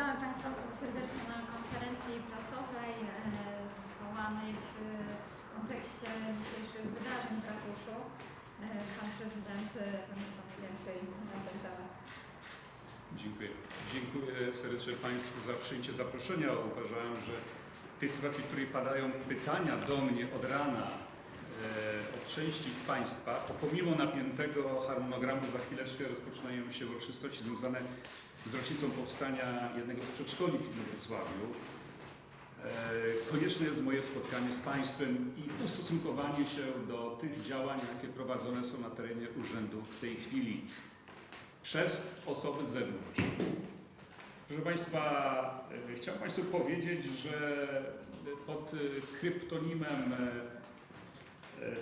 Witamy Państwa bardzo serdecznie na konferencji prasowej e, zwołanej w kontekście dzisiejszych wydarzeń w ratuszu. E, Pan prezydent e, będzie Pan więcej na ten temat. Dziękuję. Dziękuję serdecznie Państwu za przyjęcie zaproszenia. Uważałem, że w tej sytuacji, w której padają pytania do mnie od rana od części z Państwa, to pomimo napiętego harmonogramu za chwileczkę rozpoczynają się uroczystości związane z rocznicą powstania jednego z przedszkoli w Wrocławiu. E, Konieczne jest moje spotkanie z Państwem i ustosunkowanie się do tych działań, jakie prowadzone są na terenie urzędu w tej chwili przez osoby z zewnątrz. Proszę Państwa, e, chciałem Państwu powiedzieć, że pod e, kryptonimem e, e,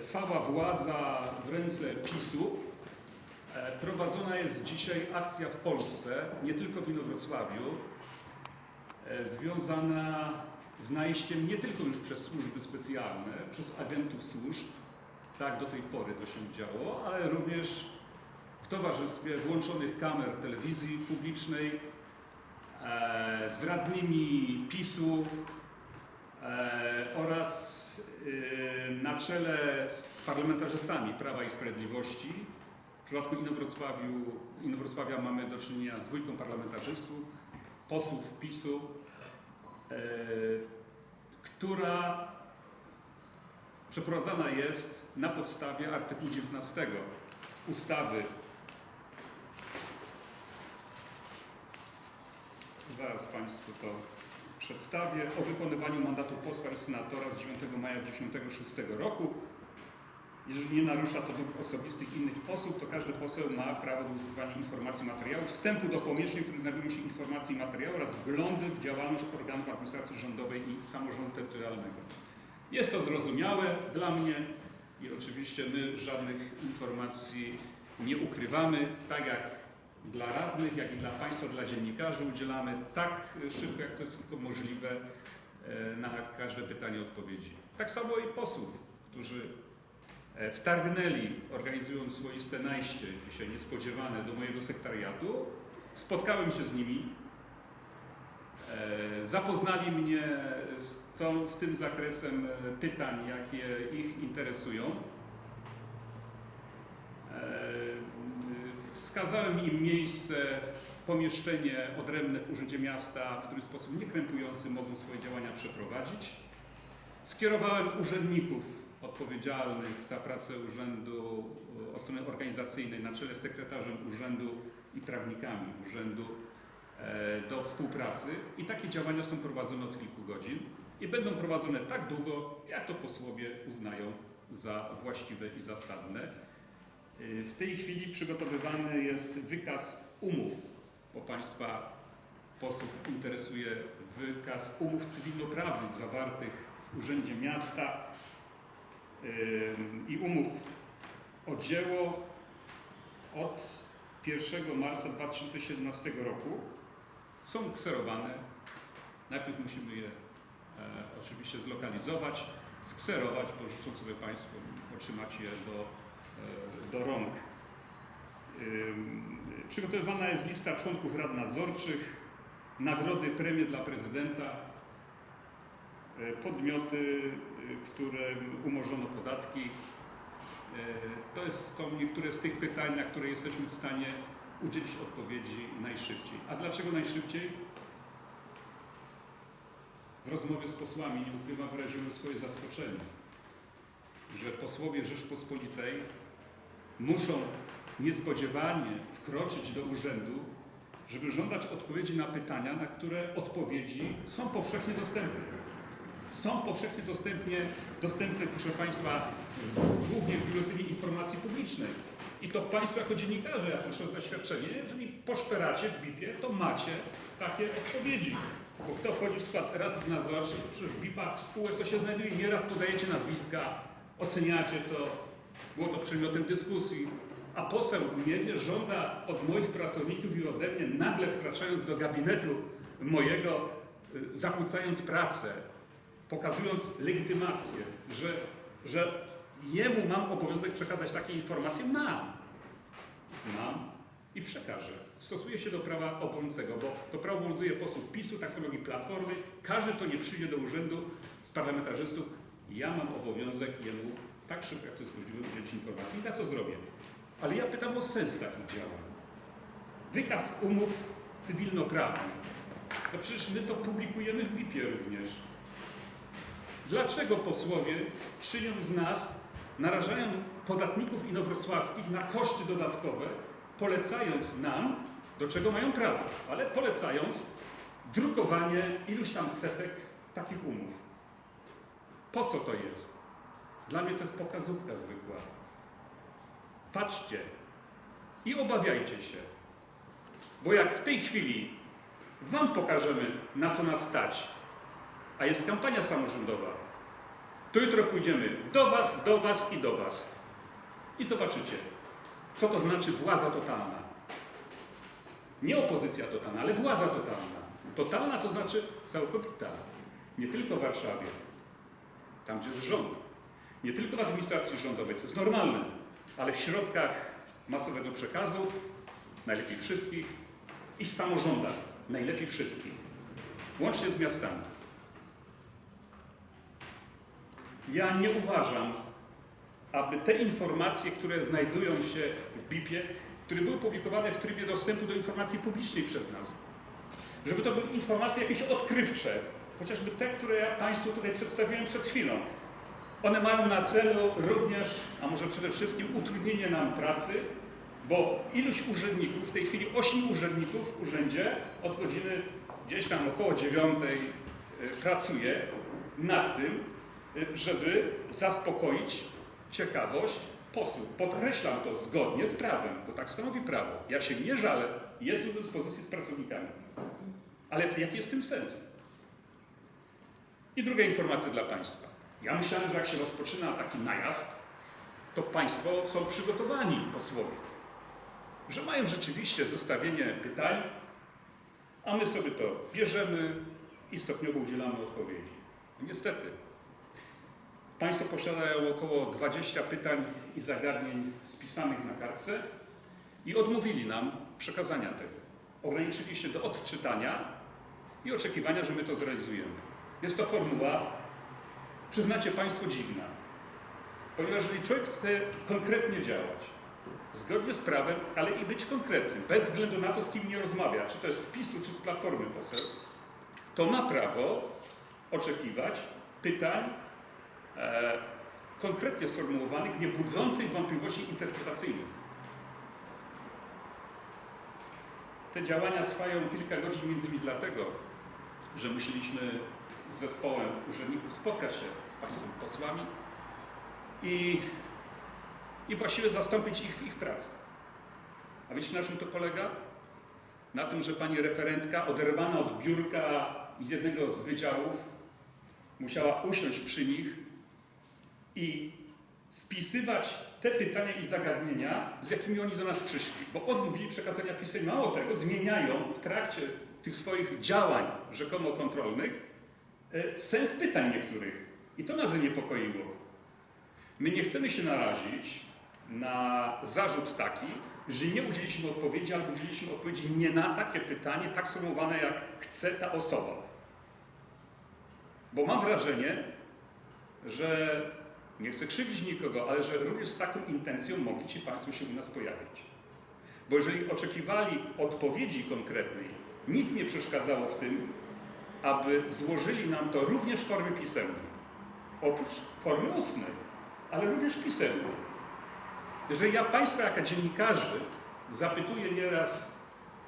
cała władza w ręce PiSu e, prowadzona jest dzisiaj akcja w Polsce, nie tylko w Inowrocławiu, e, związana z najściem nie tylko już przez służby specjalne, przez agentów służb, tak do tej pory to się działo, ale również w towarzystwie włączonych kamer telewizji publicznej, e, z radnymi PiSu e, oraz e, na czele z parlamentarzystami Prawa i Sprawiedliwości. W przypadku Inowrocławiu, Inowrocławia mamy do czynienia z dwójką parlamentarzystów, posłów PiSu, e, która przeprowadzana jest na podstawie artykułu 19 ustawy Zaraz Państwu to przedstawię. O wykonywaniu mandatu posła i senatora z 9 maja 1996 roku. Jeżeli nie narusza to dóbr osobistych innych posłów, to każdy poseł ma prawo do uzyskiwania informacji i materiałów, wstępu do pomieszczeń, w których znajdują się informacje i materiały oraz wglądy w działalność organów administracji rządowej i samorządu terytorialnego. Jest to zrozumiałe dla mnie i oczywiście my żadnych informacji nie ukrywamy, tak jak dla radnych, jak i dla Państwa, dla dziennikarzy udzielamy tak szybko, jak to jest tylko możliwe e, na każde pytanie odpowiedzi. Tak samo i posłów, którzy e, wtargnęli, organizując swoiste najście, dzisiaj niespodziewane, do mojego sekretariatu. Spotkałem się z nimi, e, zapoznali mnie z, z tym zakresem pytań, jakie ich interesują. Wskazałem im miejsce, pomieszczenie odrębne w Urzędzie Miasta, w który sposób niekrępujący mogą swoje działania przeprowadzić. Skierowałem urzędników odpowiedzialnych za pracę urzędu e, od strony organizacyjnej na czele z sekretarzem urzędu i prawnikami urzędu e, do współpracy i takie działania są prowadzone od kilku godzin i będą prowadzone tak długo, jak to posłowie uznają za właściwe i zasadne. W tej chwili przygotowywany jest wykaz umów, bo Państwa posłów interesuje wykaz umów cywilnoprawnych zawartych w Urzędzie Miasta ym, i umów o dzieło od 1 marca 2017 roku. Są kserowane. Najpierw musimy je e, oczywiście zlokalizować, skserować, bo życzą sobie Państwo otrzymać je do do rąk. Przygotowywana jest lista członków rad nadzorczych, nagrody, premie dla prezydenta, y, podmioty, y, którym umorzono podatki. Y, To jest, są niektóre z tych pytań, na które jesteśmy w stanie udzielić odpowiedzi najszybciej. A dlaczego najszybciej? W rozmowie z posłami, nie ukrywam, wyraziłem swoje zaskoczenie, że posłowie Rzeczpospolitej muszą niespodziewanie wkroczyć do urzędu, żeby żądać odpowiedzi na pytania, na które odpowiedzi są powszechnie dostępne. Są powszechnie dostępnie, dostępne, proszę Państwa, głównie w Biuletynie Informacji Publicznej. I to Państwo jako dziennikarze, ja proszę zaświadczenie, jeżeli poszperacie w BIP-ie, to macie takie odpowiedzi. Bo kto wchodzi w skład rad nadzorczych, w BIP-ach spółek to się znajduje, nieraz podajecie nazwiska, oceniacie to, było to przedmiotem dyskusji, a poseł nie wie, żąda od moich pracowników i ode mnie, nagle wkraczając do gabinetu mojego, y, zakłócając pracę, pokazując legitymację, że, że jemu mam obowiązek przekazać takie informacje, mam. Mam. I przekażę. Stosuję się do prawa obowiązującego, bo to prawo obowiązuje posłów PiSu, tak samo jak i Platformy. Każdy, kto nie przyjdzie do urzędu z parlamentarzystów, ja mam obowiązek jemu tak szybko, jak to jest możliwe, udzielić informacji i ja to zrobię. Ale ja pytam o sens takich działań. Wykaz umów cywilnoprawnych. No przecież my to publikujemy w BIP-ie również. Dlaczego posłowie, czyniąc z nas, narażają podatników inowrocławskich na koszty dodatkowe, polecając nam, do czego mają prawo, ale polecając drukowanie iluś tam setek takich umów. Po co to jest? Dla mnie to jest pokazówka zwykła. Patrzcie i obawiajcie się, bo jak w tej chwili Wam pokażemy, na co nas stać, a jest kampania samorządowa, to jutro pójdziemy do Was, do Was i do Was. I zobaczycie, co to znaczy władza totalna. Nie opozycja totalna, ale władza totalna. Totalna to znaczy całkowita. Nie tylko w Warszawie, tam gdzie jest rząd. Nie tylko w administracji rządowej, co jest normalne, ale w środkach masowego przekazu, najlepiej wszystkich, i w samorządach, najlepiej wszystkich, łącznie z miastami. Ja nie uważam, aby te informacje, które znajdują się w BIP-ie, które były publikowane w trybie dostępu do informacji publicznej przez nas, żeby to były informacje jakieś odkrywcze, chociażby te, które ja Państwu tutaj przedstawiłem przed chwilą. One mają na celu również, a może przede wszystkim utrudnienie nam pracy, bo iluś urzędników, w tej chwili ośmiu urzędników w urzędzie od godziny gdzieś tam około dziewiątej y, pracuje nad tym, y, żeby zaspokoić ciekawość posłów. Podkreślam to zgodnie z prawem, bo tak stanowi prawo. Ja się nie żalę, jestem do dyspozycji z pracownikami. Ale jaki jest w tym sens? I druga informacja dla Państwa. Ja myślałem, że jak się rozpoczyna taki najazd, to Państwo są przygotowani, posłowie, że mają rzeczywiście zestawienie pytań, a my sobie to bierzemy i stopniowo udzielamy odpowiedzi. Niestety, Państwo posiadają około 20 pytań i zagadnień spisanych na kartce i odmówili nam przekazania tego. Ograniczyli się do odczytania i oczekiwania, że my to zrealizujemy. Jest to formuła, przyznacie Państwo, dziwna. Ponieważ jeżeli człowiek chce konkretnie działać, zgodnie z prawem, ale i być konkretnym, bez względu na to, z kim nie rozmawia, czy to jest z PiSu, czy z Platformy poseł, to ma prawo oczekiwać pytań e, konkretnie sformułowanych, nie budzących wątpliwości interpretacyjnych. Te działania trwają kilka godzin między innymi dlatego, że musieliśmy zespołem urzędników spotkać się z Państwem posłami i, i właściwie zastąpić ich w ich pracy. A wiecie na czym to polega? Na tym, że pani referentka oderwana od biurka jednego z wydziałów musiała usiąść przy nich i spisywać te pytania i zagadnienia, z jakimi oni do nas przyszli, bo odmówili przekazania pisemnych. Mało tego, zmieniają w trakcie tych swoich działań rzekomo kontrolnych sens pytań niektórych. I to nas zaniepokoiło. My nie chcemy się narazić na zarzut taki, że nie udzieliliśmy odpowiedzi albo udzieliliśmy odpowiedzi nie na takie pytanie, tak sformułowane jak chce ta osoba. Bo mam wrażenie, że nie chcę krzywdzić nikogo, ale że również z taką intencją mogli ci Państwo się u nas pojawić. Bo jeżeli oczekiwali odpowiedzi konkretnej, nic nie przeszkadzało w tym, aby złożyli nam to również w formie pisemnej. Oprócz formy ustnej, ale również pisemnej. Jeżeli ja Państwa, jako dziennikarzy, zapytuję nieraz,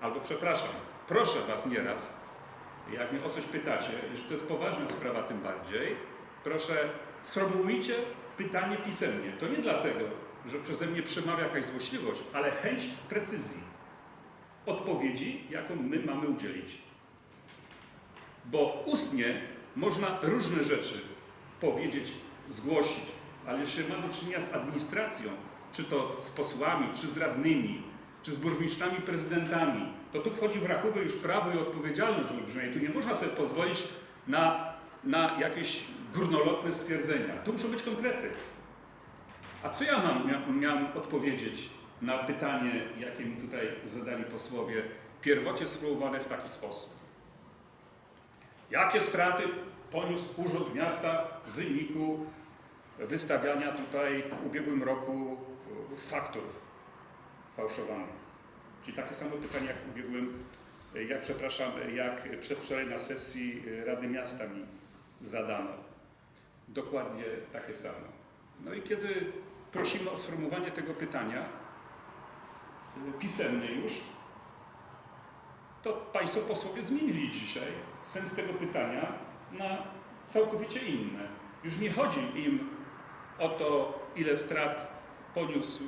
albo przepraszam, proszę Was nieraz, jak mnie o coś pytacie, że to jest poważna sprawa tym bardziej, proszę sformułujcie pytanie pisemnie. To nie dlatego, że przeze mnie przemawia jakaś złośliwość, ale chęć precyzji. Odpowiedzi, jaką my mamy udzielić. Bo ustnie można różne rzeczy powiedzieć, zgłosić, ale jeśli ma do czynienia z administracją, czy to z posłami, czy z radnymi, czy z burmistrzami, prezydentami, to tu wchodzi w rachubę już prawo i odpowiedzialność olbrzymia. Tu nie można sobie pozwolić na, na jakieś górnolotne stwierdzenia. Tu muszą być konkrety. A co ja mam, mia, miałem odpowiedzieć na pytanie, jakie mi tutaj zadali posłowie, pierwotnie sformułowane w taki sposób. Jakie straty poniósł Urząd Miasta w wyniku wystawiania tutaj w ubiegłym roku e, faktur fałszowanych? Czyli takie samo pytanie jak w ubiegłym, e, jak przepraszam, e, jak przedwczoraj na sesji Rady Miasta mi zadano. Dokładnie takie samo. No i kiedy prosimy o sformułowanie tego pytania, pisemnie już, to Państwo posłowie zmienili dzisiaj sens tego pytania na całkowicie inne. Już nie chodzi im o to, ile strat poniósł y,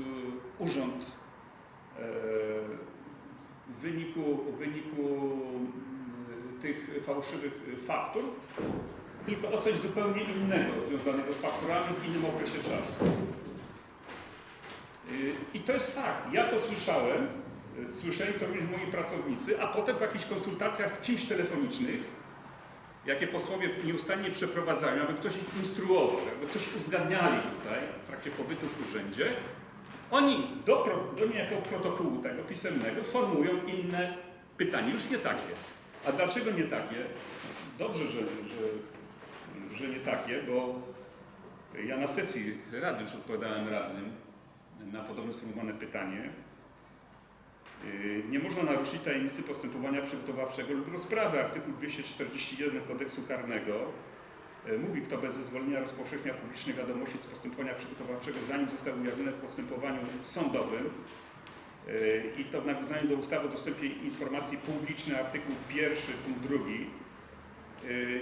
urząd e, w wyniku, w wyniku y, tych fałszywych faktur, tylko o coś zupełnie innego związanego z fakturami w innym okresie czasu. I to jest fakt. Ja to słyszałem, słyszeli to również moi pracownicy, a potem w jakichś konsultacjach z kimś telefonicznych, jakie posłowie nieustannie przeprowadzają, aby ktoś ich instruował, jakby coś uzgadniali tutaj w trakcie pobytu w urzędzie, oni do, do niejako protokołu tego pisemnego formują inne pytanie, już nie takie. A dlaczego nie takie? Dobrze, że, że, że nie takie, bo ja na sesji rady już odpowiadałem radnym na podobne sformułowane pytanie. Yy, Nie można naruszyć tajemnicy postępowania przygotowawczego lub rozprawy. Artykuł 241 kodeksu karnego yy, mówi, kto bez zezwolenia rozpowszechnia publicznej wiadomości z postępowania przygotowawczego, zanim został ujawniony w postępowaniu sądowym, yy, i to w nawiązaniu do ustawy o dostępie informacji publicznej, artykuł 1, punkt 2, yy,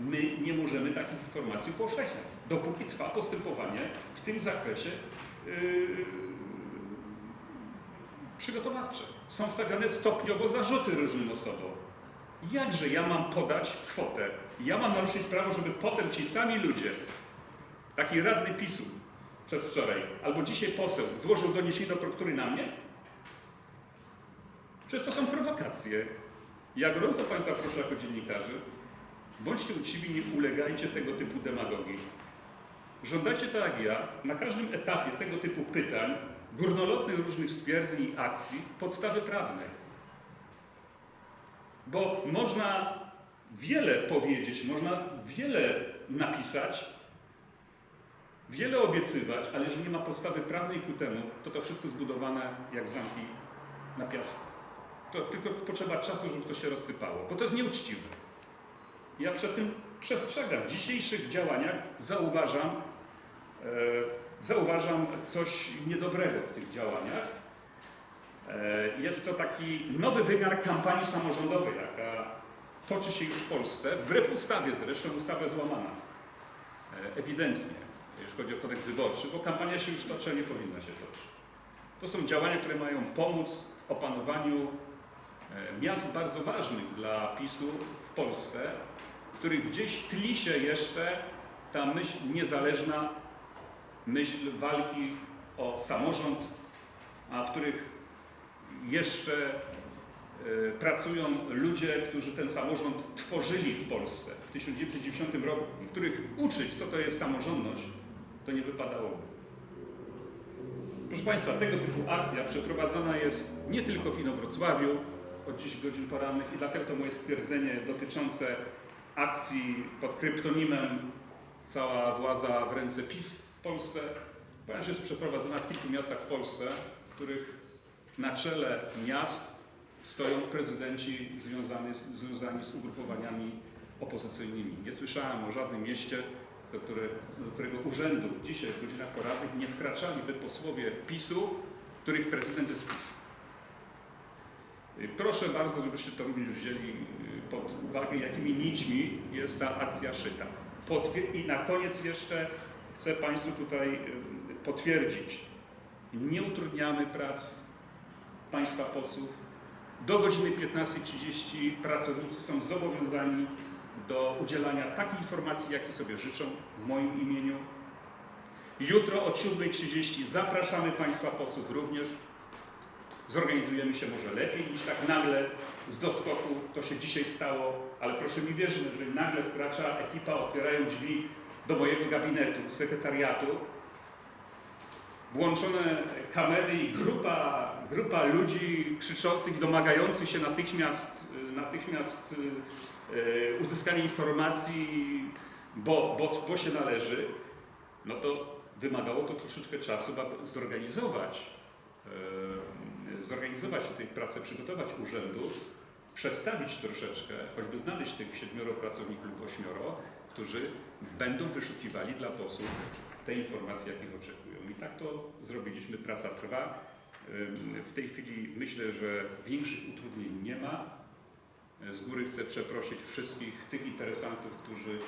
my nie możemy takich informacji upowszechniać, dopóki trwa postępowanie w tym zakresie przygotowawcze. Są stawiane stopniowo zarzuty różnym osobom. Jakże ja mam podać kwotę? Ja mam naruszyć prawo, żeby potem ci sami ludzie, taki radny PiSu przedwczoraj, albo dzisiaj poseł, złożył doniesienie do prokuratury na mnie? Przecież to są prowokacje. Ja gorąco Państwa proszę jako dziennikarzy, bądźcie uczciwi, nie ulegajcie tego typu demagogii. Żądacie tak jak ja, na każdym etapie tego typu pytań, górnolotnych różnych stwierdzeń i akcji, podstawy prawnej. Bo można wiele powiedzieć, można wiele napisać, wiele obiecywać, ale jeżeli nie ma podstawy prawnej ku temu, to to wszystko zbudowane jak zamki na piasku. To tylko potrzeba czasu, żeby to się rozsypało, bo to jest nieuczciwe. Ja przed tym przestrzegam. W dzisiejszych działaniach zauważam, e, zauważam coś niedobrego w tych działaniach. E, jest to taki nowy wymiar kampanii samorządowej, jaka toczy się już w Polsce, wbrew ustawie zresztą, ustawa jest łamana. E, ewidentnie, jeśli chodzi o kodeks wyborczy, bo kampania się już toczy, a nie powinna się toczyć. To są działania, które mają pomóc w opanowaniu e, miast bardzo ważnych dla PiSu w Polsce, których gdzieś tli się jeszcze ta myśl niezależna, myśl walki o samorząd, a w których jeszcze e, pracują ludzie, którzy ten samorząd tworzyli w Polsce w 1990 roku, których uczyć, co to jest samorządność, to nie wypadałoby. Proszę Państwa, tego typu akcja przeprowadzana jest nie tylko w Inowrocławiu od 10 godzin porannych i dlatego to moje stwierdzenie dotyczące akcji pod kryptonimem cała władza w ręce PiS Polsce, ponieważ jest przeprowadzona w kilku miastach w Polsce, w których na czele miast stoją prezydenci związani, związani z ugrupowaniami opozycyjnymi. Nie słyszałem o żadnym mieście, do, do którego urzędu dzisiaj w godzinach porannych nie wkraczaliby posłowie PiSu, których prezydent jest PiS. Proszę bardzo, żebyście to również wzięli y, pod uwagę, jakimi nićmi jest ta akcja szyta. Potwier- I na koniec jeszcze chcę Państwu tutaj y, potwierdzić, nie utrudniamy prac Państwa posłów. Do godziny 15.30 pracownicy są zobowiązani do udzielania takich informacji, jakie sobie życzą w moim imieniu. Jutro o 7.30 zapraszamy Państwa posłów również. Zorganizujemy się może lepiej niż tak nagle z doskoku. To się dzisiaj stało, ale proszę mi wierzyć, że nagle wkracza ekipa, otwierają drzwi do mojego gabinetu, sekretariatu, włączone kamery i grupa, grupa ludzi krzyczących, domagających się natychmiast, natychmiast y, uzyskania informacji, bo, bo, bo się należy, no to wymagało to troszeczkę czasu, aby zorganizować, y, zorganizować tę pracę, przygotować urzędów, przestawić troszeczkę, choćby znaleźć tych siedmioro pracowników lub ośmioro, którzy będą wyszukiwali dla posłów te informacje, jakich oczekują. I tak to zrobiliśmy. Praca trwa. W tej chwili myślę, że większych utrudnień nie ma. Z góry chcę przeprosić wszystkich tych interesantów, którzy,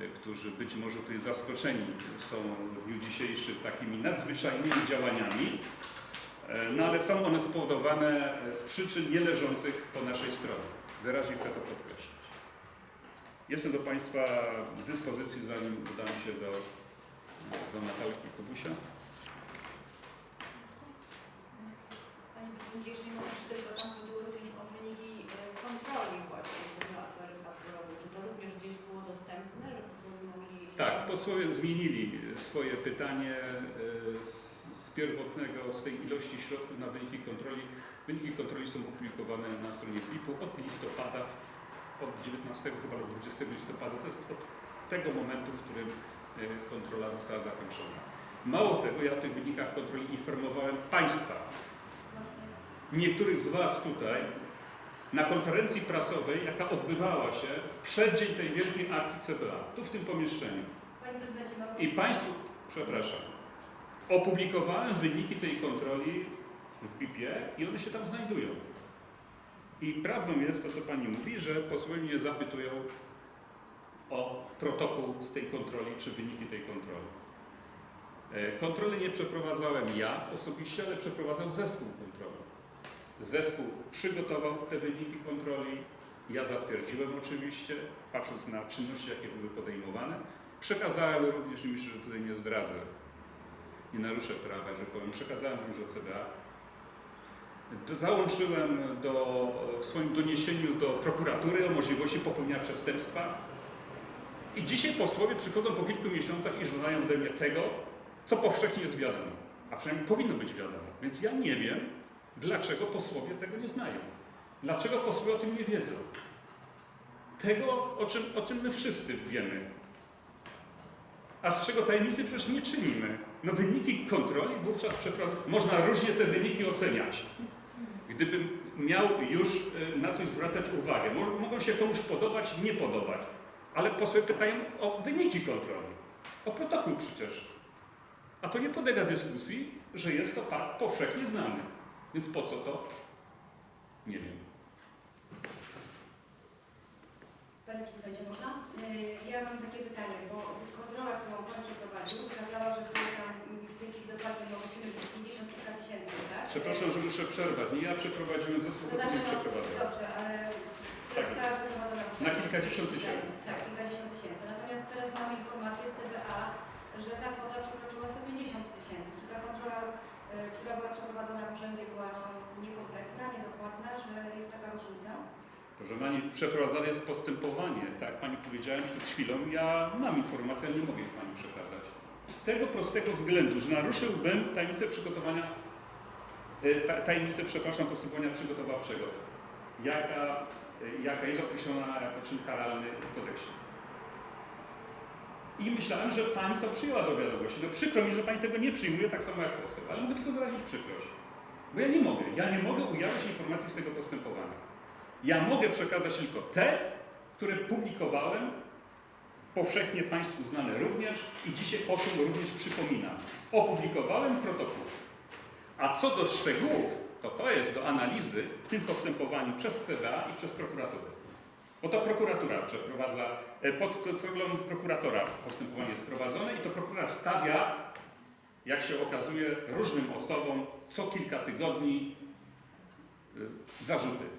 e, którzy być może tutaj zaskoczeni są w dniu dzisiejszym takimi nadzwyczajnymi działaniami, no ale są one spowodowane z przyczyn nie leżących po naszej stronie. Wyraźnie chcę to podkreślić. Jestem do Państwa dyspozycji, zanim udam się do, do Natalki Kubusia. Panie Prezydencie, jeśli możesz tylko tam chodziło również o wyniki e, kontroli właśnie co do afery fakturowej. Czy to również gdzieś było dostępne, że posłowie mogli... Tak, posłowie zmienili swoje pytanie e, z, z pierwotnego, z tej ilości środków na wyniki kontroli. Wyniki kontroli są opublikowane na stronie BIP-u od listopada, od 19 chyba do 20 listopada. To jest od tego momentu, w którym e, kontrola została zakończona. Mało tego, ja o tych wynikach kontroli informowałem Państwa, niektórych z Was tutaj na konferencji prasowej, jaka odbywała się w przeddzień tej wielkiej akcji CBA, tu w tym pomieszczeniu. I Państwu, przepraszam, opublikowałem wyniki tej kontroli w BIP-ie i one się tam znajdują. I prawdą jest to, co Pani mówi, że posłowie mnie zapytują o protokół z tej kontroli, czy wyniki tej kontroli. E, Kontroli nie przeprowadzałem ja osobiście, ale przeprowadzał zespół kontroli. Zespół przygotował te wyniki kontroli, ja zatwierdziłem oczywiście, patrząc na czynności, jakie były podejmowane. Przekazałem również, i myślę, że tutaj nie zdradzę, nie naruszę prawa, że powiem, przekazałem również do CBA. Załączyłem do, w swoim doniesieniu do prokuratury o możliwości popełnienia przestępstwa. I dzisiaj posłowie przychodzą po kilku miesiącach i żądają ode mnie tego, co powszechnie jest wiadomo. A przynajmniej powinno być wiadomo. Więc ja nie wiem, dlaczego posłowie tego nie znają. Dlaczego posłowie o tym nie wiedzą. Tego, o czym, o czym my wszyscy wiemy. A z czego tajemnicy przecież nie czynimy. No wyniki kontroli wówczas można różnie te wyniki oceniać. Gdybym miał już y, na coś zwracać uwagę, Mo- mogą się komuś podobać, nie podobać, ale posłowie pytają o wyniki kontroli, o protokół przecież. A to nie podlega dyskusji, że jest to fakt powszechnie znany. Więc po co to? Nie wiem. Panie Prezydencie, można? Y, Ja mam takie pytanie, bo kontrola, którą Pan przeprowadził, wykazała, że było dokładnie 50 kilka tysięcy, tak? Przepraszam, że muszę przerwać. Nie ja przeprowadziłem zespół, To który znaczy, no, przeprowadzał. dobrze, ale Tak. została przeprowadzona już Na kilkadziesiąt tysięcy. Tak, kilkadziesiąt tysięcy. Natomiast teraz mamy informację z CBA, że ta kwota przekroczyła 150 tysięcy. Czy ta kontrola, y, która była przeprowadzona w urzędzie była no, niekompletna, niedokładna, że jest taka różnica? Proszę Pani, przeprowadzane jest postępowanie. Tak Pani powiedziałem przed chwilą, ja mam informację, ale nie mogę ich Pani przekazać. Z tego prostego względu, że naruszyłbym tajemnicę przygotowania, e, ta- tajemnicę, przepraszam, postępowania przygotowawczego, jaka, e, jaka jest określona jako czyn karalny w kodeksie. I myślałem, że Pani to przyjęła do wiadomości. No przykro mi, że Pani tego nie przyjmuje, tak samo jak poseł, ale mogę tylko wyrazić przykrość. Bo ja nie mogę. Ja nie mogę ujawnić informacji z tego postępowania. Ja mogę przekazać tylko te, które publikowałem, powszechnie Państwu znane również i dzisiaj posłom również przypominam. Opublikowałem protokół. A co do szczegółów, to to jest do analizy w tym postępowaniu przez CBA i przez prokuraturę. Bo to prokuratura przeprowadza, e, pod kontrolą prokuratora postępowanie jest prowadzone i to prokuratura stawia, jak się okazuje, różnym osobom co kilka tygodni y, zarzuty.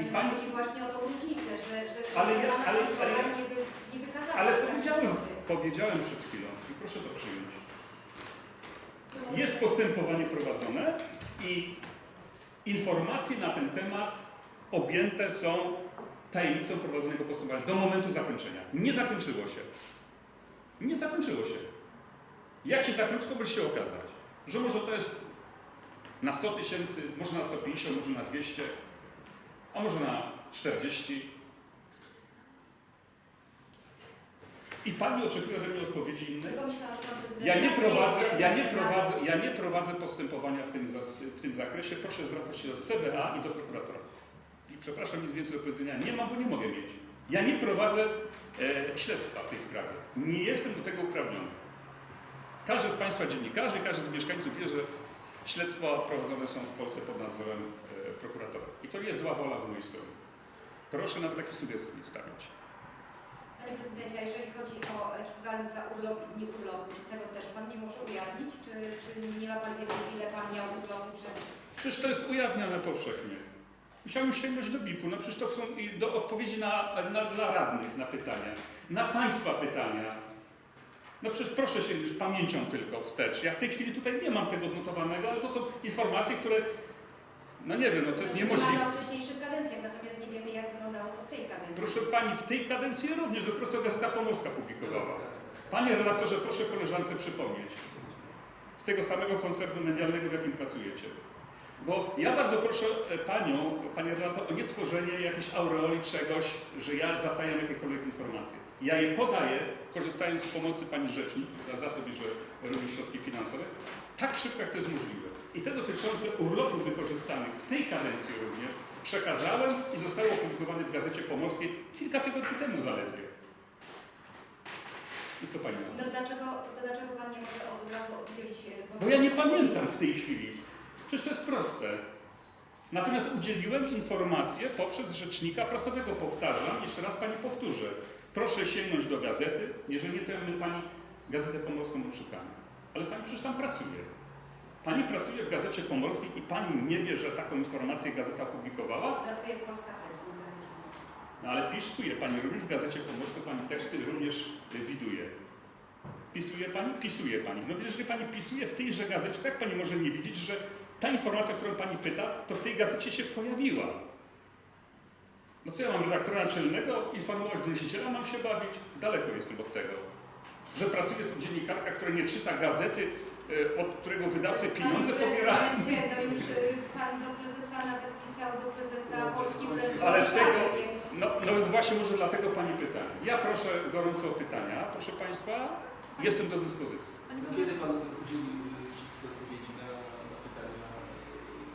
I pani- chodzi właśnie o tą różnicę, że, że Ale ja- ale- ale- nie, wy, nie wykazała Ale powiedziałem, kwoty. powiedziałem przed chwilą i proszę to przyjąć. Jest postępowanie prowadzone i informacje na ten temat objęte są tajemnicą prowadzonego postępowania do momentu zakończenia. Nie zakończyło się. Nie zakończyło się. Jak się zakończy, to może się okazać, że może to jest na 100 tysięcy, może na 150, może na 200, a może na 40. I Pani oczekuje ode mnie odpowiedzi innej? Pan Ja nie prowadzę, ja nie prowadzę, ja nie prowadzę postępowania w tym, w tym zakresie. Proszę zwracać się do CBA i do prokuratora. I przepraszam, nic więcej do powiedzenia nie mam, bo nie mogę mieć. Ja nie prowadzę e, śledztwa w tej sprawie. Nie jestem do tego uprawniony. Każdy z Państwa dziennikarzy, każdy z mieszkańców wie, że śledztwa prowadzone są w Polsce pod nadzorem e, prokuratora. I to nie jest zła wola z mojej strony. Proszę nawet takie sugestie nie stawiać. Panie prezydencie, a jeżeli chodzi o ekwiwalent za urlop i dni urlopu, czy tego też pan nie może ujawnić? Czy, czy nie ma pan wiedzy, ile pan miał urlopu przez... Przecież to jest ujawniane powszechnie. Musiałem sięgnąć do BIP-u. No przecież to są do odpowiedzi na, na, dla radnych na pytania, na Państwa pytania. No przecież proszę sięgnąć pamięcią tylko wstecz. Ja w tej chwili tutaj nie mam tego odnotowanego, ale to są informacje, które, no nie wiem, no to jest niemożliwe. O wcześniejszych kadencjach, natomiast nie wiemy, jak wyglądało to w tej kadencji. Proszę Pani, w tej kadencji również dopiero Gazeta Pomorska publikowała. Panie redaktorze, proszę koleżance przypomnieć. Z tego samego koncernu medialnego, w jakim pracujecie. Bo ja bardzo proszę e, Panią, Panie redaktor, o nie tworzenie jakiejś aureoli czegoś, że ja zatajam jakiekolwiek informacje. Ja je podaję, korzystając z pomocy Pani Rzecznik, która za to bierze również środki finansowe, tak szybko, jak to jest możliwe. I te dotyczące urlopów wykorzystanych w tej kadencji również przekazałem i zostały opublikowane w Gazecie Pomorskiej kilka tygodni temu zaledwie. I co Pani to? No dlaczego, to dlaczego pan nie może od razu udzielić e, Bo ja nie pamiętam w tej chwili. Przecież to jest proste. Natomiast udzieliłem informację poprzez rzecznika prasowego. Powtarzam, jeszcze raz Pani powtórzę. Proszę sięgnąć do gazety. Jeżeli nie, to ja Pani Gazetę Pomorską odszukamy. Ale Pani przecież tam pracuje. Pani pracuje w Gazecie Pomorskiej i Pani nie wie, że taką informację gazeta opublikowała? Pracuję w Polska Press, nie w Gazecie Pomorskiej. No ale pisuje Pani również w Gazecie Pomorskiej, Pani teksty również widuje. Pisuje Pani? Pisuje Pani. No jeżeli Pani pisuje w tejże gazecie, tak Pani może nie widzieć, że ta informacja, którą Pani pyta, to w tej gazecie się pojawiła. No co ja mam redaktora naczelnego informować doniosiciela, mam się bawić? Daleko jestem od tego. Że pracuje tu dziennikarka, która nie czyta gazety, y, od którego wydawcy pieniądze pobiera. no już y, pan do prezesa nawet pisał, do prezesa Polski Ale Warszawy, tego- więc... No, no więc właśnie może dlatego Pani pytania. Ja proszę gorąco o pytania, proszę Państwa. Jestem do dyspozycji. Kiedy Pan udzieli y, wszystkich odpowiedzi na, na pytania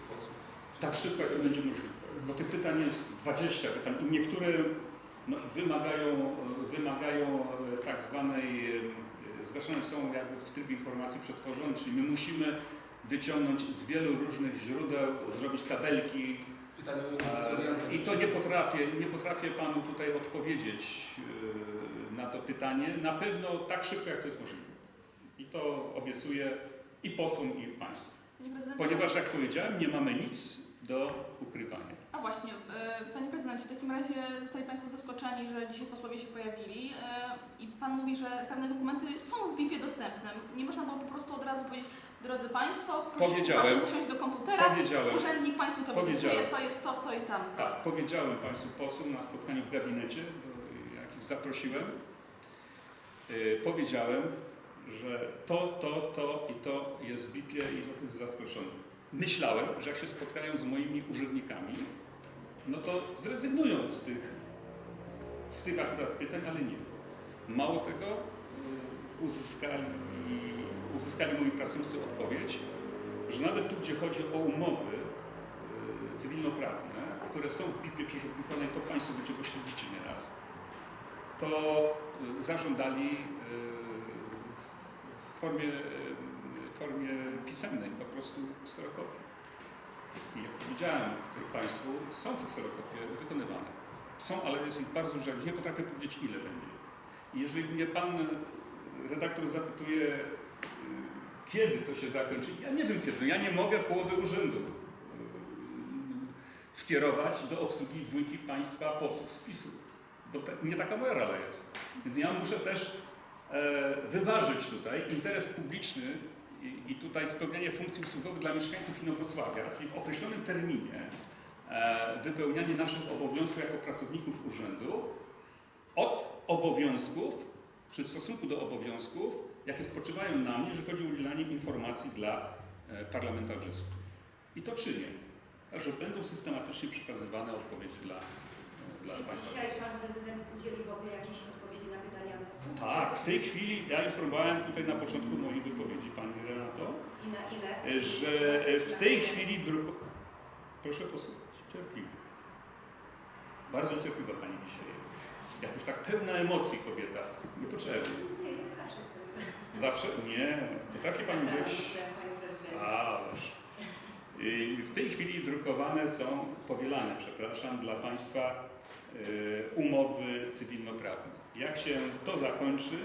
y, posłów? Tak szybko, jak to będzie możliwe. Bo tych pytań jest 20 pytań i niektóre no, wymagają, wymagają e, tak zwanej, e, zgłaszane są jakby w trybie informacji przetworzonej, czyli my musimy wyciągnąć z wielu różnych źródeł, zrobić tabelki, E. I to nie potrafię, nie potrafię Panu tutaj odpowiedzieć e, na to pytanie. Na pewno tak szybko, jak to jest możliwe. I to obiecuję i posłom, i Państwu. Ponieważ, jak powiedziałem, nie mamy nic do ukrywania. A właśnie, e, panie prezydencie, w takim razie zostali Państwo zaskoczeni, że dzisiaj posłowie się pojawili e, i Pan mówi, że pewne dokumenty są w BIP-ie dostępne. Nie można było po prostu od razu powiedzieć, drodzy Państwo, proszę, usiąść do komputera, Powiedziałem, urzędnik Państwu to wydrukuje, to jest to, to i tamto. tak, powiedziałem Państwu posłom na spotkaniu w gabinecie, jakich zaprosiłem. E, Powiedziałem, że to, to, to i to jest w BIP-ie i jest zaskoczony. Myślałem, że jak się spotkają z moimi urzędnikami, no to zrezygnują z tych, z tych akurat pytań, ale nie. Mało tego, y, uzyskali, uzyskali moi pracownicy odpowiedź, że nawet tu, gdzie chodzi o umowy y, cywilnoprawne, które są w BIP-ie przecież opublikowane, to Państwo będzie pośledzicie nieraz, to y, zażądali w formie, formie pisemnej po prostu kserokopii. I jak powiedziałem tutaj Państwu, są te kserokopie wykonywane. Są, ale jest ich bardzo dużo. Nie potrafię powiedzieć, ile będzie. I jeżeli mnie Pan redaktor zapytuje, y, kiedy to się zakończy, ja nie wiem kiedy. Ja nie mogę połowy urzędu y, skierować do obsługi dwójki państwa posłów z PiSu. Bo te, nie taka moja rola jest. Więc ja muszę też e, wyważyć tutaj interes publiczny i, i tutaj spełnianie funkcji usługowych dla mieszkańców Inowrocławia, czyli w określonym terminie e, wypełnianie naszych obowiązków jako pracowników urzędu od obowiązków, czy w stosunku do obowiązków jakie spoczywają na mnie, że chodzi o udzielanie informacji dla e, parlamentarzystów. I to czynię. Także będą systematycznie przekazywane odpowiedzi dla, e, dla Czy dzisiaj pan prezydent udzieli w ogóle jakiejś odpowiedzi na pytania posłów? Tak, w tej chwili ja informowałem tutaj na początku mojej wypowiedzi Pani Renato, e, że e, w tej chwili druku... Proszę posłuchać, cierpliwie. Bardzo cierpliwa Pani dzisiaj jest. Jakoś tak pełna emocji kobieta. Niepotrzebnie. Nie, zawsze. Zawsze? Nie. Potrafi Pani być... Ależ. W tej chwili drukowane są, powielane, przepraszam, dla Państwa y, umowy cywilnoprawne. Jak się to zakończy,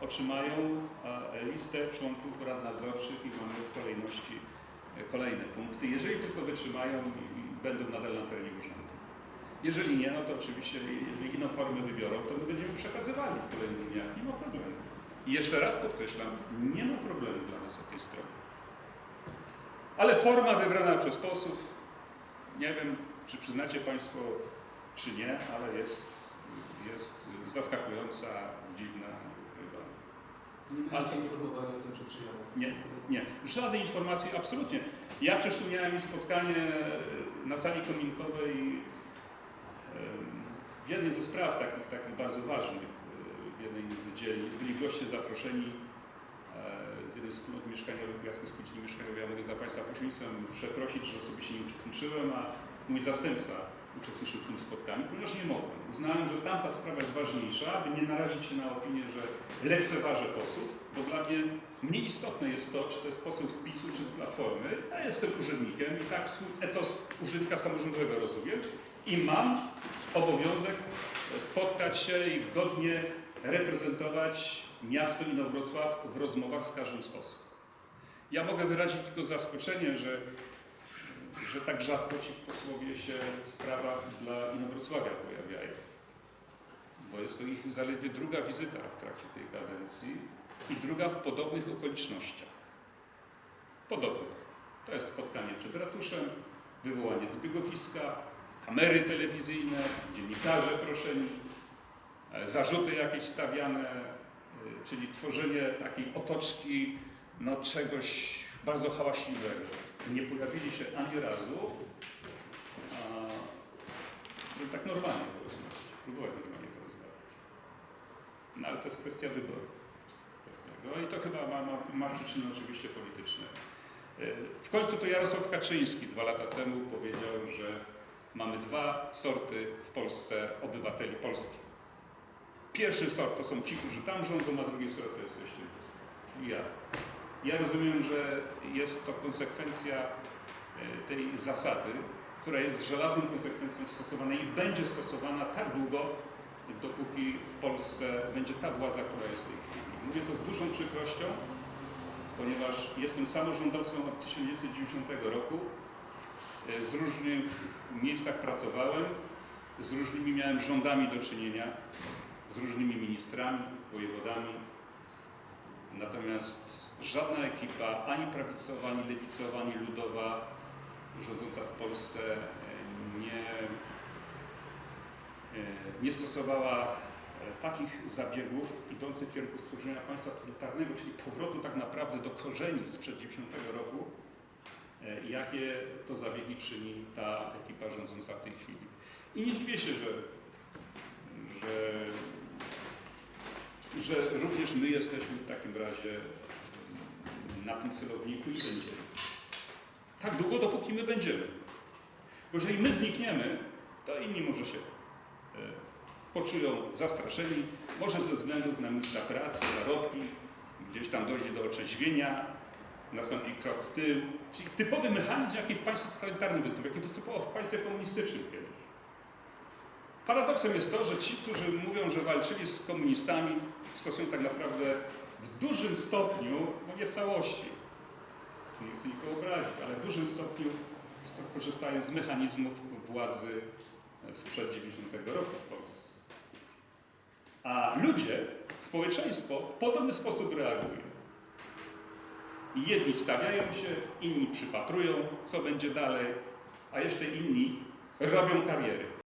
otrzymają a, listę członków rad nadzorczych i mamy w kolejności e, kolejne punkty, jeżeli tylko wytrzymają i będą nadal na terenie urzędu. Jeżeli nie, no to oczywiście, jeżeli inną formę wybiorą, to my będziemy przekazywali w kolejnych dniach. Nie ma problemu. I jeszcze raz podkreślam, nie ma problemu dla nas od tej strony. Ale forma wybrana przez posłów, nie wiem, czy przyznacie Państwo, czy nie, ale jest, jest zaskakująca, dziwna, Ale- byliście informowani o tym, że przyjadą. Nie, nie. Żadnej informacji, absolutnie. Ja przecież tu miałem spotkanie na sali kominkowej em, w jednej ze spraw takich, takich bardzo ważnych, e, w jednej z dzielnic. Byli goście zaproszeni e, z jednej z wspólnot mieszkaniowych, Kujawskiej Spółdzielni Mieszkaniowej. Ja mogę za Państwa pośrednictwem przeprosić, że osobiście nie uczestniczyłem, a mój zastępca uczestniczył w tym spotkaniu, ponieważ nie mogłem. Uznałem, że tamta sprawa jest ważniejsza, aby nie narazić się na opinię, że lekceważę posłów, bo dla mnie mniej istotne jest to, czy to jest poseł z PiSu, czy z Platformy. Ja jestem urzędnikiem i tak etos urzędnika samorządowego rozumiem i mam obowiązek spotkać się i godnie reprezentować miasto Inowrocław w rozmowach z każdym z posłów. Ja mogę wyrazić tylko zaskoczenie, że, że tak rzadko ci posłowie się w sprawach dla Inowrocławia pojawiają, bo jest to ich zaledwie druga wizyta w trakcie tej kadencji i druga w podobnych okolicznościach. Podobnych. To jest spotkanie przed ratuszem, wywołanie zbiegowiska, kamery telewizyjne, dziennikarze proszeni, e, zarzuty jakieś stawiane, e, czyli tworzenie takiej otoczki no, czegoś bardzo hałaśliwego. Nie pojawili się ani razu, a, żeby tak normalnie porozmawiać, próbować normalnie porozmawiać. No ale to jest kwestia wyboru. pewnego I to chyba ma, ma, ma przyczyny oczywiście polityczne. E, W końcu to Jarosław Kaczyński dwa lata temu powiedział, że mamy dwa sorty w Polsce obywateli Polski. Pierwszy sort to są ci, którzy tam rządzą, a drugi sort to jesteście ja. Ja rozumiem, że jest to konsekwencja e, tej zasady, która jest żelazną konsekwencją stosowana i będzie stosowana tak długo, dopóki w Polsce będzie ta władza, która jest w tej chwili. Mówię to z dużą przykrością, ponieważ jestem samorządowcem od 1990 roku. E, Z różnych miejscach pracowałem, z różnymi miałem rządami do czynienia, z różnymi ministrami, wojewodami. Natomiast żadna ekipa, ani prawicowa, ani lewicowa, ani ludowa, rządząca w Polsce e, nie, e, nie stosowała e, takich zabiegów idących w kierunku stworzenia państwa totalitarnego, czyli powrotu tak naprawdę do korzeni sprzed 90 roku, jakie to zabiegi czyni ta ekipa rządząca w tej chwili. I nie dziwię się, że, że, że również my jesteśmy w takim razie na tym celowniku i będziemy. Tak długo, dopóki my będziemy. Bo jeżeli my znikniemy, to inni może się e, poczują zastraszeni, może ze względów na miejsca pracy, zarobki, gdzieś tam dojdzie do otrzeźwienia, nastąpi krok w tył, czyli typowy mechanizm, jaki w państwie totalitarnym występuje, jaki występował w państwie komunistycznym kiedyś. Paradoksem jest to, że ci, którzy mówią, że walczyli z komunistami, stosują tak naprawdę w dużym stopniu, no nie w całości, nie chcę nikogo obrazić, ale w dużym stopniu sto- korzystają z mechanizmów władzy sprzed 90 roku w Polsce. A ludzie, społeczeństwo w podobny sposób reaguje. Jedni stawiają się, inni przypatrują, co będzie dalej, a jeszcze inni robią kariery.